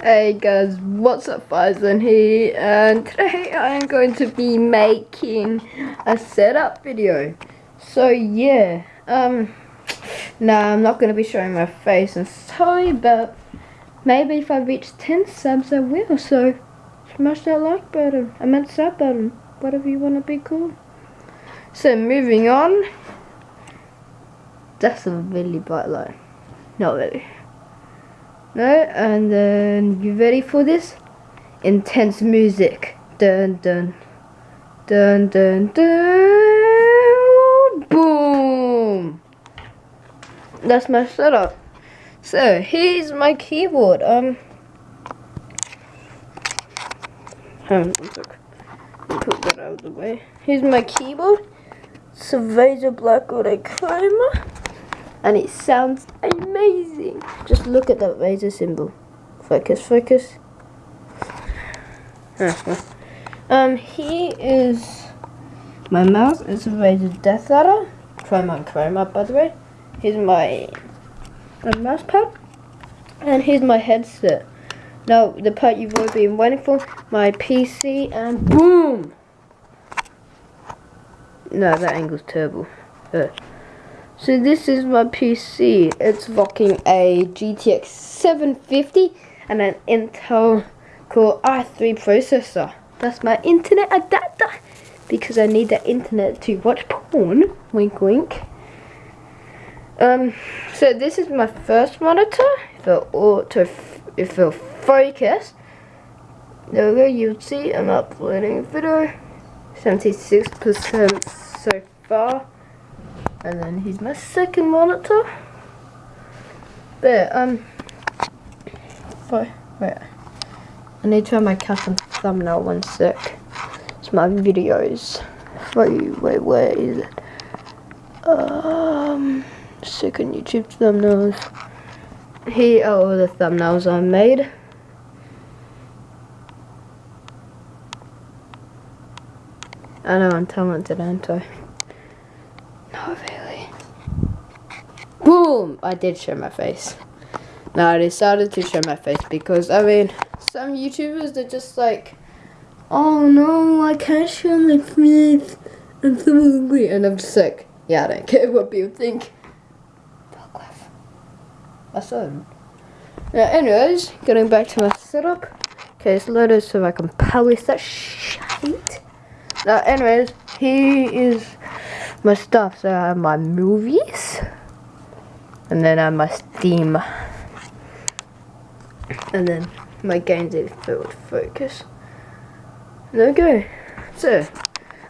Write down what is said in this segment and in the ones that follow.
Hey guys, what's up Faizan here and today I am going to be making a setup video. So yeah, um, nah I'm not going to be showing my face and sorry but maybe if I reach 10 subs I will so smash that like button, I meant sub button, whatever you want to be called. So moving on, that's a really bright light, not really. No, and then you ready for this? Intense music. Dun dun. Dun dun dun. Boom. That's my setup. So here's my keyboard. Um. Um, put that out of the way. Here's my keyboard. It's a Razer BlackWidow Chroma and it sounds amazing. Just look at that Razer symbol. Focus, focus. um, here is my mouse. It's a Razer Death Adder. Chroma Chroma, by the way. Here's my, my mouse pad. And here's my headset. Now, the part you've all been waiting for, my PC, and boom! No, that angle's terrible. Uh, so this is my PC. It's rocking a GTX 750 and an Intel Core i3 processor. That's my internet adapter because I need the internet to watch porn. Wink wink. Um, so this is my first monitor. If it auto, if it focus, there we go. You'll see I'm uploading a video. 76% so far. And then here's my second monitor. There, um, wait, wait. I need to have my custom thumbnail one sec. It's my videos. Wait, wait, where is it? Um, second YouTube thumbnails. Here are all the thumbnails I made. I know I'm talented, aren't I? Boom! I did show my face. Now I decided to show my face because, I mean, some YouTubers, they're just like, oh no, I can't show my face. I'm so hungry. And I'm just like, yeah, I don't care what people think. I saw him. Now, anyways, getting back to my setup. Okay, it's loaded so I can polish that shit. Now, anyways, here is my stuff. So I have my movies. And then I have my Steam. And then my games is filled focus. There we go. So,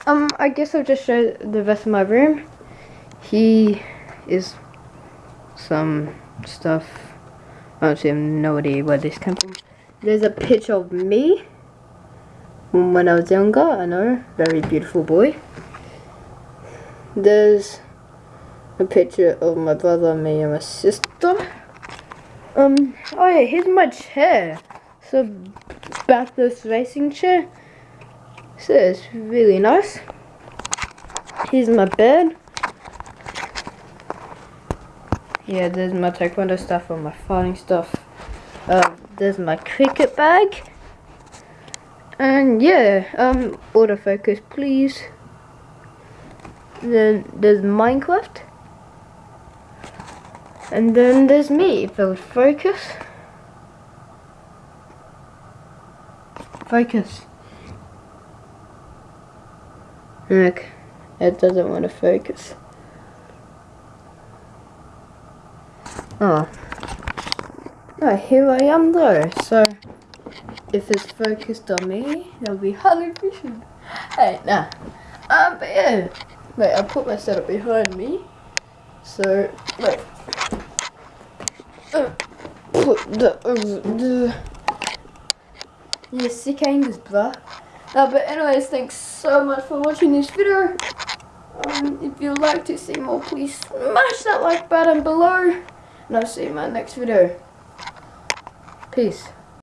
um, I guess I'll just show the rest of my room. He is some stuff. I actually have no idea where this came from. There's a picture of me when I was younger. I know, very beautiful boy. There's a picture of my brother, me, and my sister. Um, oh yeah, here's my chair. So, Bathurst racing chair. So it's really nice. Here's my bed. Yeah, there's my taekwondo stuff and my fighting stuff. Uh, there's my cricket bag. And yeah, um, autofocus please. Then there's Minecraft. And then there's me, if would focus. Focus. Look, it doesn't want to focus. Oh. Oh, here I am though, so if it's focused on me, it'll be highly efficient. Hey, nah. Um, but yeah. Wait, I'll put my setup behind me. So, wait put the, uh, the yeah, sick angles, bruh. Uh, but anyways, thanks so much for watching this video. Um, if you'd like to see more, please smash that like button below. And I'll see you in my next video. Peace.